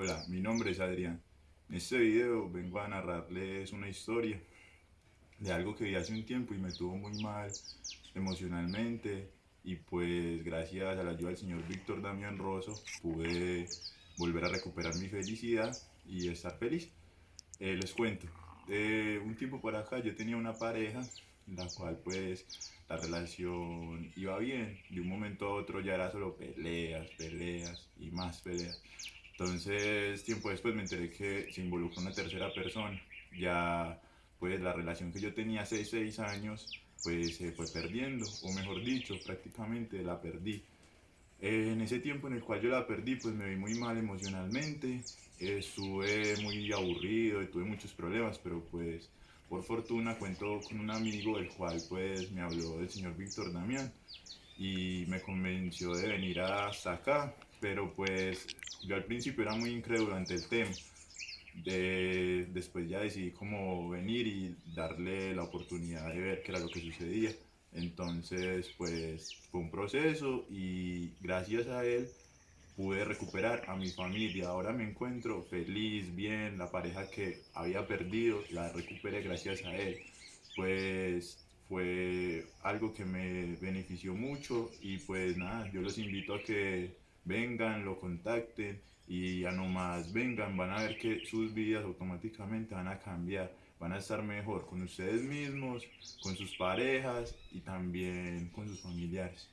Hola, mi nombre es Adrián. En este video vengo a narrarles una historia de algo que vi hace un tiempo y me tuvo muy mal emocionalmente y pues gracias a la ayuda del señor Víctor Damián Rosso pude volver a recuperar mi felicidad y estar feliz. Eh, les cuento, de un tiempo por acá yo tenía una pareja la cual pues la relación iba bien, de un momento a otro ya era solo peleas, peleas y más peleas. Entonces, tiempo después me enteré que se involucró una tercera persona. Ya, pues la relación que yo tenía hace seis años, pues se fue perdiendo, o mejor dicho, prácticamente la perdí. En ese tiempo en el cual yo la perdí, pues me vi muy mal emocionalmente, estuve muy aburrido y tuve muchos problemas, pero pues por fortuna cuento con un amigo el cual pues me habló del señor Víctor Damián y me convenció de venir hasta acá, pero pues yo al principio era muy incrédulo ante el tema. De, después ya decidí como venir y darle la oportunidad de ver qué era lo que sucedía. Entonces pues fue un proceso y gracias a él pude recuperar a mi familia. Ahora me encuentro feliz, bien, la pareja que había perdido la recuperé gracias a él. Pues fue algo que me benefició mucho y pues nada, yo los invito a que vengan, lo contacten y ya nomás vengan, van a ver que sus vidas automáticamente van a cambiar, van a estar mejor con ustedes mismos, con sus parejas y también con sus familiares.